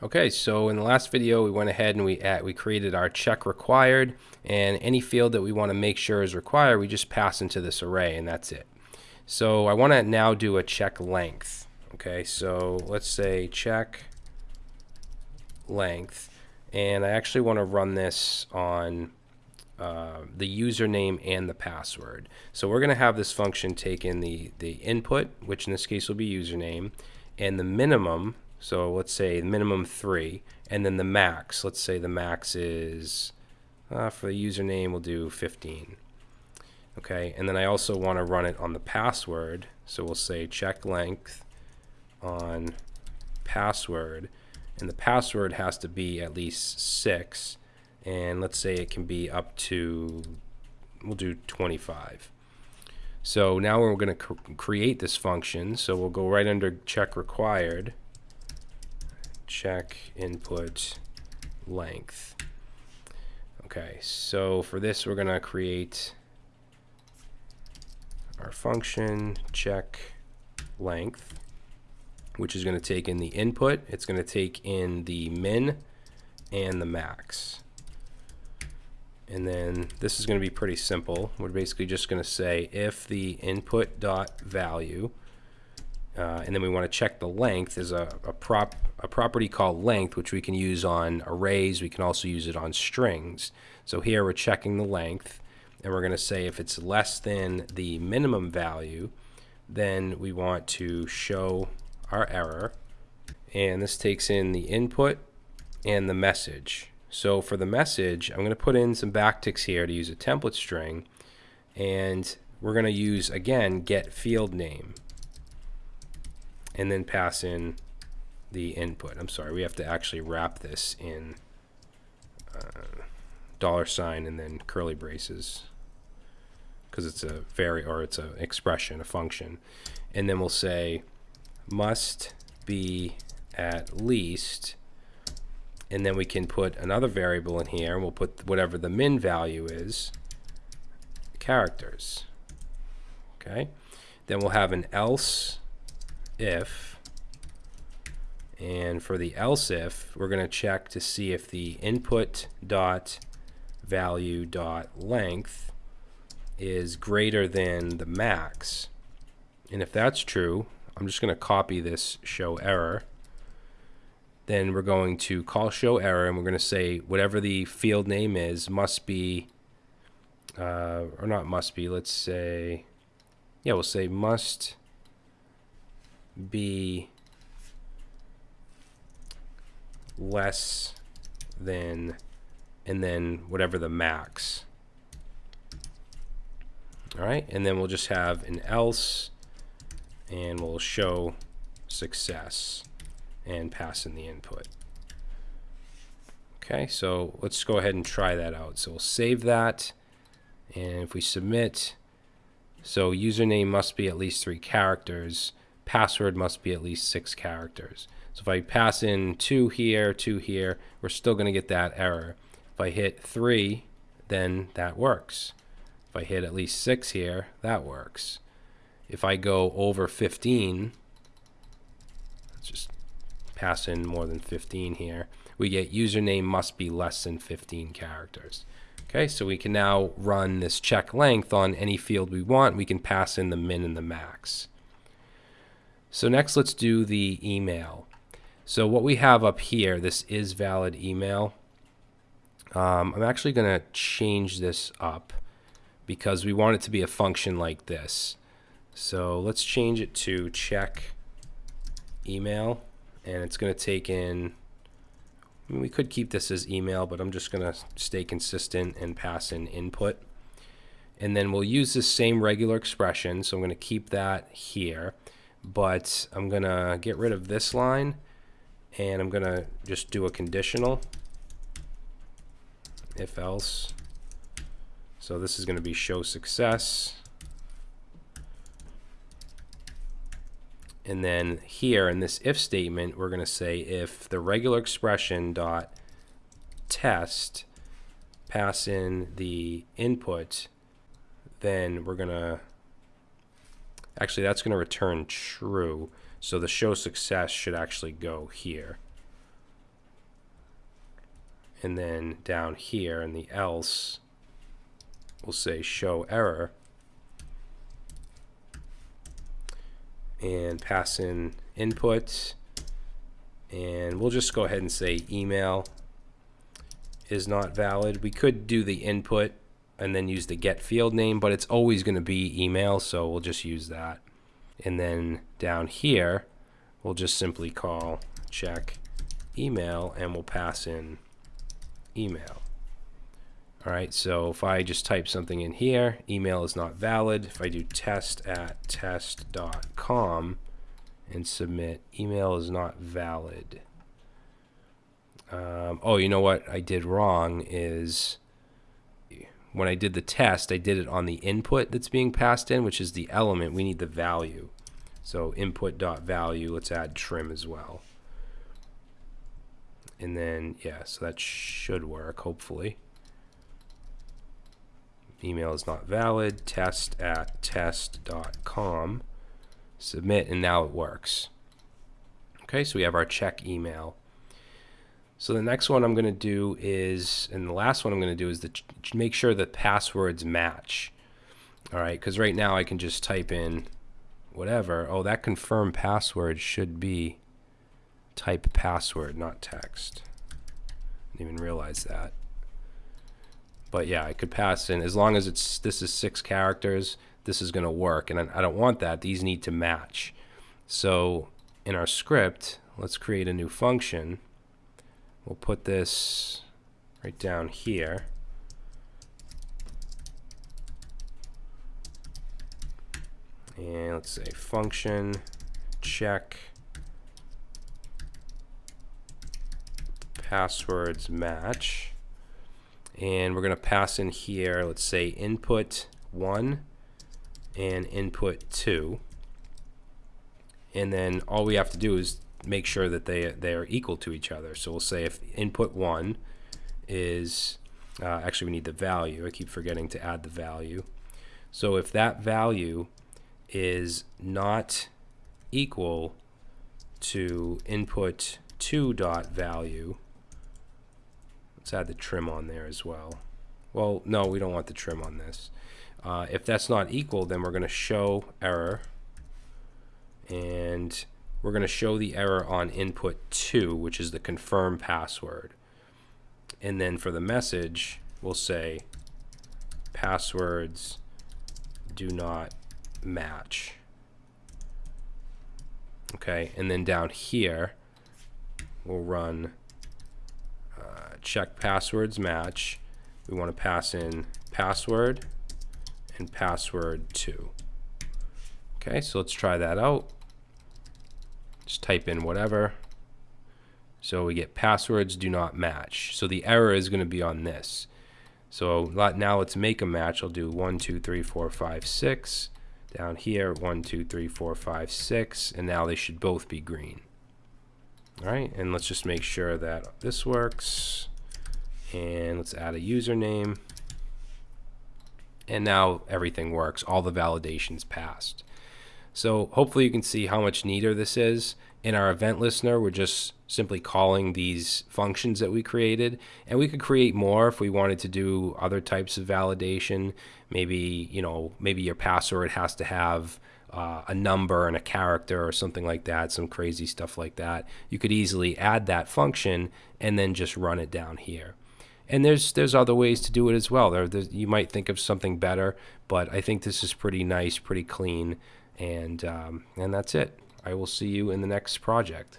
Okay, so in the last video, we went ahead and we at, we created our check required, and any field that we want to make sure is required, we just pass into this array, and that's it. So I want to now do a check length. Okay, so let's say check length, and I actually want to run this on uh, the username and the password. So we're going to have this function take in the, the input, which in this case will be username, and the minimum, so let's say minimum three, and then the max. Let's say the max is, uh, for the username, we'll do 15. Okay, and then I also want to run it on the password. So we'll say check length on password, and the password has to be at least six. And let's say it can be up to, we'll do 25. So now we're going to cr create this function. So we'll go right under check required check input length. Okay, so for this we're going to create our function check length, which is going to take in the input. It's going to take in the min and the max. And then this is going to be pretty simple. We're basically just going to say if the input dot value uh, and then we want to check the length is a, a, prop, a property called length, which we can use on arrays. We can also use it on strings. So here we're checking the length, and we're going to say if it's less than the minimum value, then we want to show our error. And this takes in the input and the message. So for the message, I'm going to put in some backticks here to use a template string. And we're going to use, again, get field name and then pass in the input. I'm sorry, we have to actually wrap this in uh, dollar sign and then curly braces because it's a very or it's an expression, a function. And then we'll say must be at least and then we can put another variable in here and we'll put whatever the min value is characters okay then we'll have an else if and for the else if we're going to check to see if the input dot value dot length is greater than the max. And if that's true I'm just going to copy this show error. Then we're going to call show error and we're going to say whatever the field name is must be uh, or not must be let's say yeah we'll say must be less than and then whatever the max. All right and then we'll just have an else and we'll show success and pass in the input. Okay so let's go ahead and try that out. So we'll save that and if we submit so username must be at least three characters password must be at least six characters. So if I pass in two here, two here, we're still going to get that error. If I hit three, then that works. If I hit at least six here, that works. If I go over 15, let's just pass in more than 15 here, we get username must be less than 15 characters. Okay, so we can now run this check length on any field we want. We can pass in the min and the max. So next let's do the email. So what we have up here, this is valid email. Um, I'm actually going to change this up because we want it to be a function like this. So let's change it to check email and it's going to take in I mean, we could keep this as email but I'm just going to stay consistent and pass in input and then we'll use the same regular expression so I'm going to keep that here but I'm gonna get rid of this line and I'm gonna just do a conditional if else. So this is going to be show success. And then here in this if statement we're going to say if the regular expression dot test pass in the input then we're going to Actually, that's going to return true. So the show success should actually go here. and then down here in the else, we'll say show error and pass in input and we'll just go ahead and say email is not valid. We could do the input and then use the get field name, but it's always going to be email, so we'll just use that. And then down here, we'll just simply call check email and we'll pass in email. All right, so if I just type something in here, email is not valid. If I do test at test.com and submit, email is not valid. Um, oh, you know what I did wrong is when I did the test, I did it on the input that's being passed in, which is the element. We need the value. So input dot value, let's add trim as well. And then, yeah, so that should work, hopefully email is not valid, test at test.com, submit, and now it works. Okay, so we have our check email. So the next one I'm going to do is, and the last one I'm going to do is to make sure the passwords match. All right, because right now I can just type in whatever. Oh, that confirm password should be type password, not text. Didn't even realize that. But yeah, I could pass in as long as it's this is six characters. This is going to work, and I don't want that. These need to match. So in our script, let's create a new function. We'll put this right down here. And let's say function check. Passwords match. And we're going to pass in here let's say input 1 and input 2 and then all we have to do is make sure that they they are equal to each other so we'll say if input 1 is uh, actually we need the value I keep forgetting to add the value so if that value is not equal to input 2 dot value Let's add the trim on there as well. Well, no, we don't want the trim on this. Uh, if that's not equal, then we're going to show error. And we're going to show the error on input 2, which is the confirm password. And then for the message, we'll say passwords do not match. Okay, and then down here, we'll run uh, check passwords match. We want to pass in password and password 2. Okay, so let's try that out. Just type in whatever. So we get passwords do not match. So the error is going to be on this. So now let's make a match. I'll do 1, 2, 3, 4, 5, 6. Down here, 1, 2, 3, 4, 5, 6. And now they should both be green. All right, and let's just make sure that this works. And let's add a username. And now everything works. All the validations passed. So hopefully you can see how much neater this is. In our event listener, we're just simply calling these functions that we created. And we could create more if we wanted to do other types of validation. Maybe, you know, maybe your password has to have uh, a number and a character or something like that, some crazy stuff like that, you could easily add that function and then just run it down here. And there's there's other ways to do it as well. There, you might think of something better, but I think this is pretty nice, pretty clean, and um, and that's it. I will see you in the next project.